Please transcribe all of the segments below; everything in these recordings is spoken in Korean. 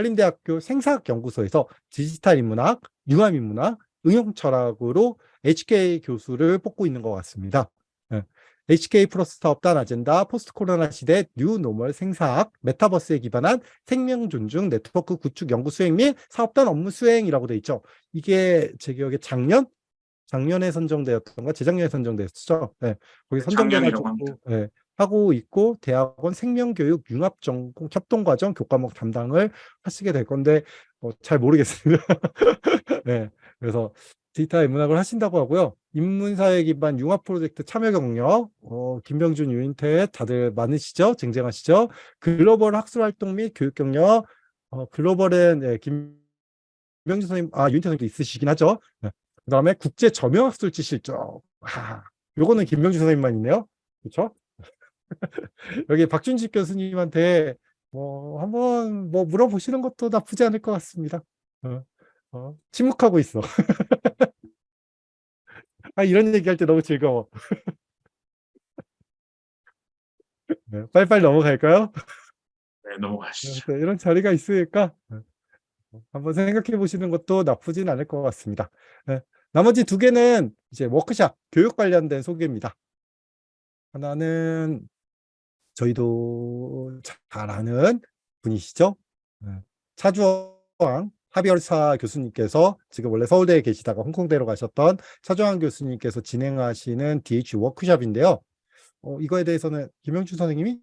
한림대학교 생사학연구소에서 디지털 인문학, 융합 인문학, 응용 철학으로 HK 교수를 뽑고 있는 것 같습니다. 예. HK 플러스 사업단 아젠다 포스트 코로나 시대 뉴 노멀 생사학 메타버스에 기반한 생명 존중 네트워크 구축 연구 수행 및 사업단 업무 수행이라고 돼 있죠. 이게 제 기억에 작년 작년에 선정되었던가 재작년에 선정되었죠. 네. 거기 선정돼가지고 네. 하고 있고 대학원 생명교육 융합전공 협동과정 교과목 담당을 하시게 될 건데 어, 잘 모르겠습니다. 네. 그래서 디지털 인문학을 하신다고 하고요. 인문사회 기반 융합 프로젝트 참여 경력, 어, 김병준, 유인태 다들 많으시죠? 쟁쟁하시죠? 글로벌 학술 활동 및 교육 경력, 어, 글로벌엔 예, 김병준 선생님, 아 유인태 선생님도 있으시긴 하죠. 네. 그 다음에 국제 점유학술지 실적. 아, 요거는 김병준 선생님만 있네요. 그렇죠? 여기 박준식 교수님한테 뭐 한번 뭐 물어보시는 것도 나쁘지 않을 것 같습니다. 어, 어, 침묵하고 있어. 아 이런 얘기할 때 너무 즐거워. 네, 빨리빨리 넘어갈까요? 네, 넘어가시죠. 네, 이런 자리가 있으니까 네. 한번 생각해 보시는 것도 나쁘진 않을 것 같습니다. 네, 나머지 두 개는 이제 워크샵, 교육 관련된 소개입니다. 하나는 저희도 잘 아는 분이시죠. 네. 차주왕 하비얼사 교수님께서 지금 원래 서울대에 계시다가 홍콩대로 가셨던 차주왕 교수님께서 진행하시는 DH 워크샵인데요. 어, 이거에 대해서는 김영준 선생님이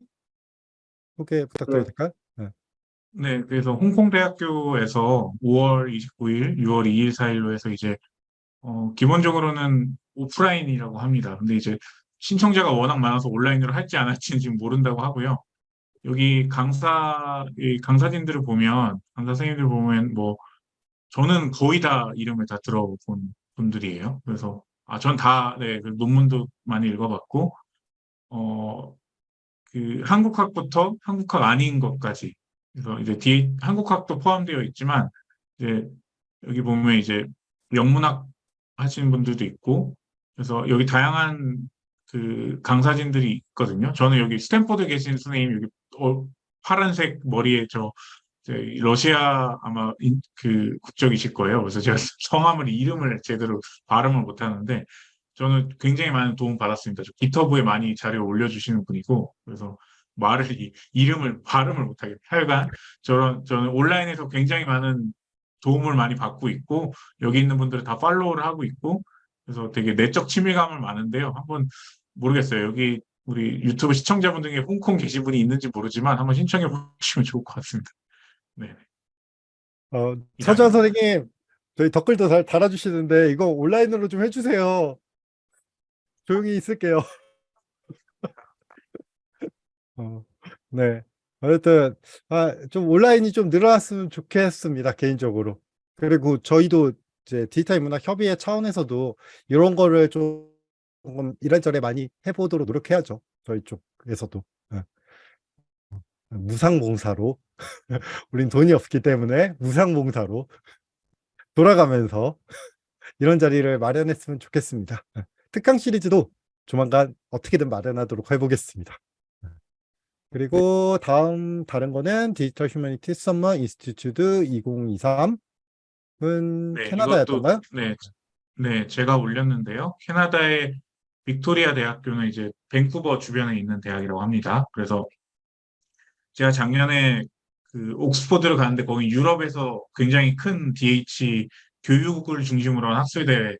소개 부탁드려도 될까요? 네. 네, 그래서 홍콩대학교에서 5월 29일, 6월 2일, 4일로 해서 이제 어, 기본적으로는 오프라인이라고 합니다. 근데 이제 신청자가 워낙 많아서 온라인으로 할지 안 할지는 지금 모른다고 하고요. 여기 강사, 강사진들을 보면, 강사 선생님들 보면 뭐, 저는 거의 다 이름을 다 들어본 분들이에요. 그래서, 아, 전 다, 네, 그 논문도 많이 읽어봤고, 어, 그 한국학부터 한국학 아닌 것까지. 그래서 이제 뒤에 한국학도 포함되어 있지만, 이제 여기 보면 이제 영문학 하시는 분들도 있고, 그래서 여기 다양한 그 강사진들이 있거든요. 저는 여기 스탠포드 계신 선생님 여기 어, 파란색 머리에 저 러시아 아마 인, 그 국적이실 거예요. 그래서 제가 성함을 이름을 제대로 발음을 못 하는데 저는 굉장히 많은 도움 받았습니다. 저 GitHub에 많이 자료 올려주시는 분이고 그래서 말을 이, 이름을 발음을 못하겠 하여간 저런 저는 온라인에서 굉장히 많은 도움을 많이 받고 있고 여기 있는 분들은 다 팔로우를 하고 있고 그래서 되게 내적 친밀감을 많은데요. 한번 모르겠어요. 여기 우리 유튜브 시청자분 중에 홍콩 계신 분이 있는지 모르지만 한번 신청해 보시면 좋을 것 같습니다. 네. 어, 서주환 선생님, 저희 댓글도 잘 달아주시는데 이거 온라인으로 좀 해주세요. 조용히 있을게요. 어, 네. 어쨌든 아, 좀 온라인이 좀 늘어났으면 좋겠습니다. 개인적으로. 그리고 저희도 이제 디지털 문화 협의회 차원에서도 이런 거를 좀 조금 이래저래 많이 해보도록 노력해야죠. 저희 쪽에서도. 예. 무상봉사로 우린 돈이 없기 때문에 무상봉사로 돌아가면서 이런 자리를 마련했으면 좋겠습니다. 예. 특강 시리즈도 조만간 어떻게든 마련하도록 해보겠습니다. 예. 그리고 다음 다른 거는 Digital Humanities Summer Institute 2023은 네, 캐나다였던가요? 네, 네, 제가 올렸는데요. 캐나다의 빅토리아 대학교는 이제 밴쿠버 주변에 있는 대학이라고 합니다. 그래서 제가 작년에 그 옥스퍼드를 갔는데 거기 유럽에서 굉장히 큰 DH 교육을 중심으로 한 학술대회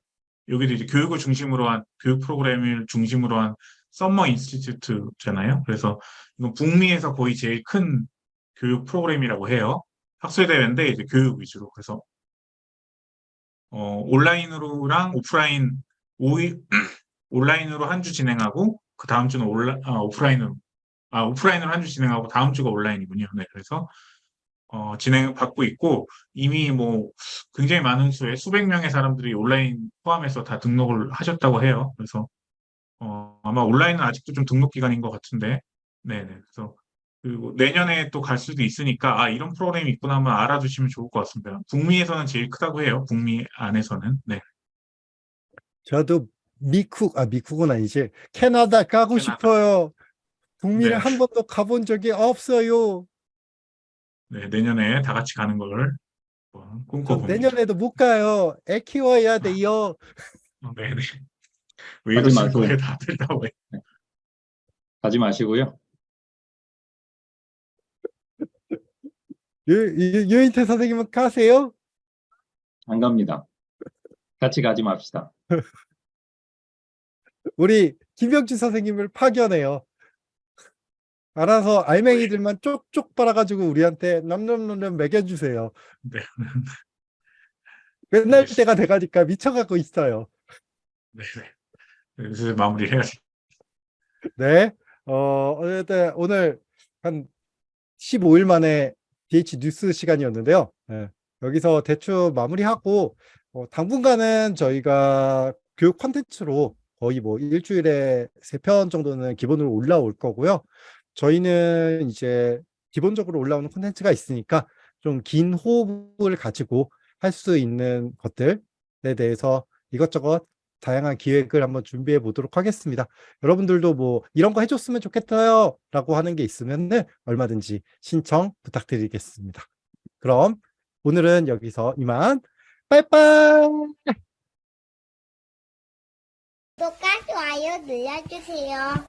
여기도 이제 교육을 중심으로 한 교육 프로그램을 중심으로 한 Summer Institute잖아요. 그래서 이건 북미에서 거의 제일 큰 교육 프로그램이라고 해요. 학술대회인데 이제 교육 위주로. 그래서 어, 온라인으로랑 오프라인 5일 온라인으로 한 주 진행하고 그 다음 주는 온라, 아, 오프라인으로 아 오프라인으로 한 주 진행하고 다음 주가 온라인이군요. 네, 그래서 어, 진행 받고 있고 이미 뭐 굉장히 많은 수의 수백 명의 사람들이 온라인 포함해서 다 등록을 하셨다고 해요. 그래서 어, 아마 온라인은 아직도 좀 등록 기간인 것 같은데, 네네. 그래서 그리고 내년에 또 갈 수도 있으니까 아 이런 프로그램이 있구나 한번 알아두시면 좋을 것 같습니다. 북미에서는 제일 크다고 해요. 북미 안에서는. 네. 저도 미쿡, 아, 미쿡은 아니지. 캐나다 가고 캐나다. 싶어요. 북미를 네. 한 번도 가본 적이 없어요. 네, 내년에 다 같이 가는 걸 꿈꿔봅니다. 내년에도 못 가요. 애 키워야 돼요. 어, 네네. 왜 마세요. 거예요, 다들 다 왜? 가지 마시고요. 유, 유, 유인태 선생님은 가세요? 안 갑니다. 같이 가지 맙시다. 우리 김병주 선생님을 파견해요. 알아서 알맹이들만 쪽쪽 빨아가지고 우리한테 넘넘넘넘 먹여주세요. 네. 끝날 때가 돼가니까 미쳐가고 있어요. 네네. 그래서 마무리 해야지. 네. 어, 어쨌든 오늘 한 15일 만에 DH 뉴스 시간이었는데요. 예, 여기서 대충 마무리하고 어, 당분간은 저희가 교육 콘텐츠로 거의 뭐 일주일에 세 편 정도는 기본으로 올라올 거고요. 저희는 이제 기본적으로 올라오는 콘텐츠가 있으니까 좀 긴 호흡을 가지고 할 수 있는 것들에 대해서 이것저것 다양한 기획을 한번 준비해 보도록 하겠습니다. 여러분들도 뭐 이런 거 해줬으면 좋겠어요 라고 하는 게 있으면 얼마든지 신청 부탁드리겠습니다. 그럼 오늘은 여기서 이만 빠이빠이 구독과 좋아요 눌러주세요.